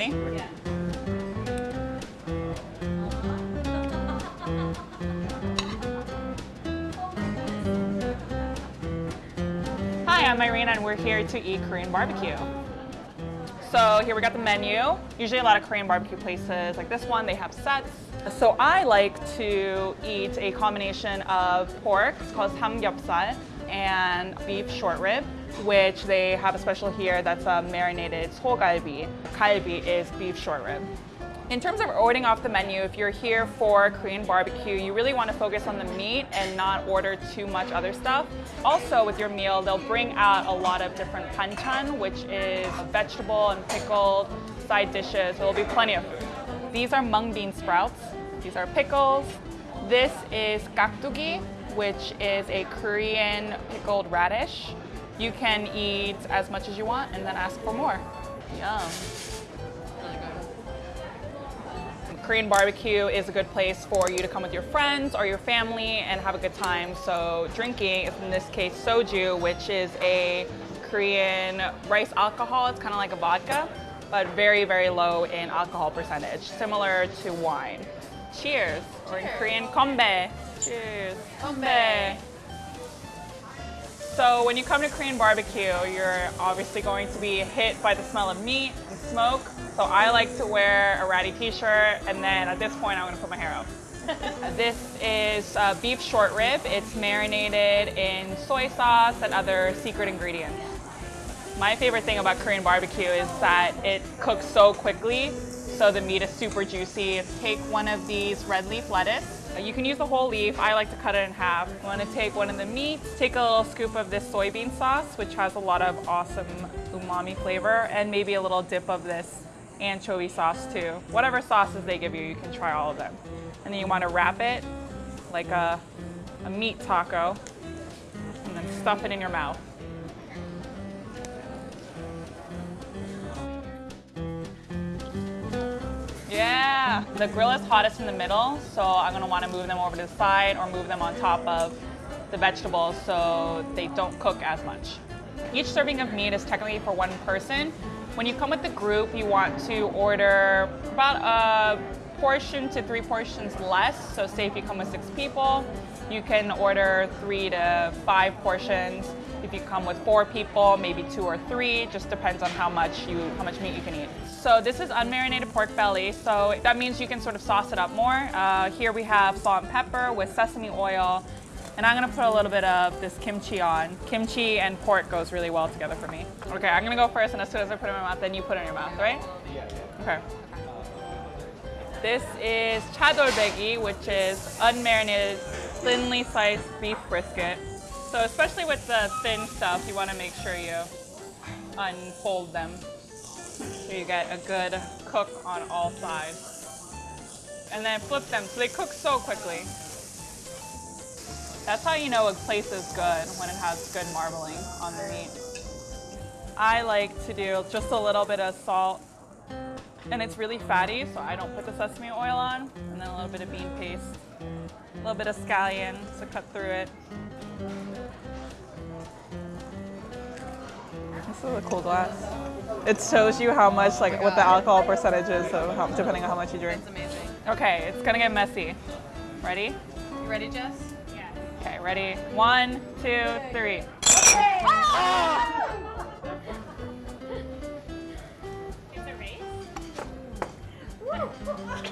Ready? Yeah. Hi, I'm Irene and we're here to eat Korean barbecue. So here we got the menu. Usually a lot of Korean barbecue places like this one, they have sets. So I like to eat a combination of pork, it's called samgyeopsal, and beef short rib, which they have a special here that's a marinated sogalbi. Kalbi is beef short rib. In terms of ordering off the menu, if you're here for Korean barbecue, you really want to focus on the meat and not order too much other stuff. Also, with your meal, they'll bring out a lot of different panchan, which is vegetable and pickled side dishes. There'll be plenty of food. These are mung bean sprouts. These are pickles. This is gakdugi, which is a Korean pickled radish. You can eat as much as you want and then ask for more. Yum. Korean barbecue is a good place for you to come with your friends or your family and have a good time. So drinking is in this case soju, which is a Korean rice alcohol. It's kind of like a vodka, but very, very low in alcohol percentage, similar to wine. Cheers, or in Korean, kombe. Cheers. Kombe. So when you come to Korean barbecue, you're obviously going to be hit by the smell of meat and smoke. So I like to wear a ratty t-shirt and then at this point I'm gonna put my hair up. this is uh, beef short rib. It's marinated in soy sauce and other secret ingredients. My favorite thing about Korean barbecue is that it cooks so quickly, so the meat is super juicy. Take one of these red leaf lettuce Uh, you can use the whole leaf. I like to cut it in half. You want to take one of the meats, take a little scoop of this soybean sauce, which has a lot of awesome umami flavor, and maybe a little dip of this anchovy sauce too. Whatever sauces they give you, you can try all of them. And then you want to wrap it like a, a meat taco, and then stuff it in your mouth. The grill is hottest in the middle, so I'm gonna wanna move them over to the side or move them on top of the vegetables so they don't cook as much. Each serving of meat is technically for one person. When you come with the group, you want to order about a portion to three portions less. So say if you come with six people, you can order three to five portions. If you come with four people, maybe two or three, just depends on how much you how much meat you can eat. So this is unmarinated pork belly, so that means you can sort of sauce it up more. Uh, here we have salt and pepper with sesame oil, and I'm gonna put a little bit of this kimchi on. Kimchi and pork goes really well together for me. Okay, I'm gonna go first, and as soon as I put it in my mouth, then you put it in your mouth, right? Yeah. Okay. This is chadolbegi, which is unmarinated, thinly sliced beef brisket. So especially with the thin stuff, you want to make sure you unfold them so you get a good cook on all sides. And then flip them so they cook so quickly. That's how you know a place is good, when it has good marbling on the meat. I like to do just a little bit of salt and it's really fatty, so I don't put the sesame oil on, and then a little bit of bean paste, a little bit of scallion to cut through it. This is a cool glass. It shows you how much, like, oh what the alcohol percentage is, of how, depending on how much you drink. It's amazing. Okay, it's gonna get messy. Ready? You ready, Jess? Yeah. Okay, ready? One, two, three. Okay.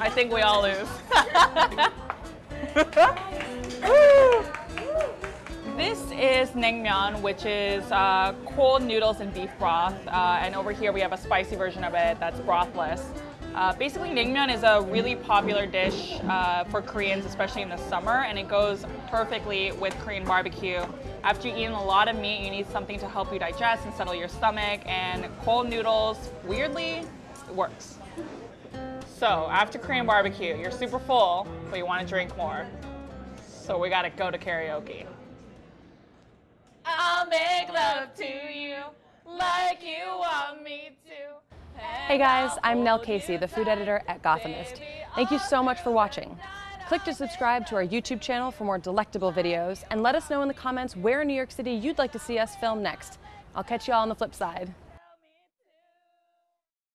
I think we all lose. This is naengmyeon, which is uh, cold noodles and beef broth. Uh, and over here we have a spicy version of it that's brothless. Uh, basically, naengmyeon is a really popular dish uh, for Koreans, especially in the summer, and it goes perfectly with Korean barbecue. After you've eaten a lot of meat, you need something to help you digest and settle your stomach, and cold noodles, weirdly, works. So, after Korean barbecue, you're super full, but you want to drink more. So we gotta go to karaoke. Make love to you like you want me to. Hey guys, I'm Nell Casey, the food editor at Gothamist. Thank you so much for watching. Click to subscribe to our YouTube channel for more delectable videos and let us know in the comments where in New York City you'd like to see us film next. I'll catch you all on the flip side.